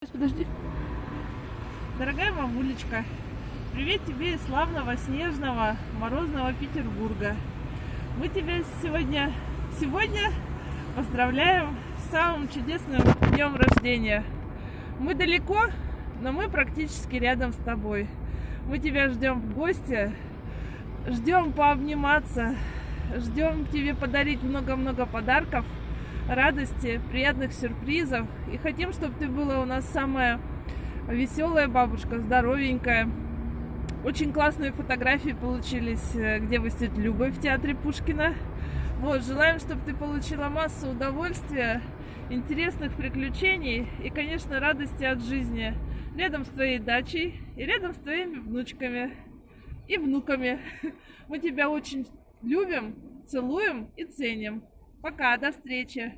Подожди. Дорогая мамулечка, привет тебе из славного, снежного, морозного Петербурга. Мы тебя сегодня, сегодня поздравляем с самым чудесным днем рождения. Мы далеко, но мы практически рядом с тобой. Мы тебя ждем в гости, ждем пообниматься, ждем тебе подарить много-много подарков – радости, приятных сюрпризов. И хотим, чтобы ты была у нас самая веселая бабушка, здоровенькая. Очень классные фотографии получились, э, где выстит Люба в театре Пушкина. Вот, желаем, чтобы ты получила массу удовольствия, интересных приключений и, конечно, радости от жизни рядом с твоей дачей и рядом с твоими внучками и внуками. Мы тебя очень любим, целуем и ценим. Пока, до встречи!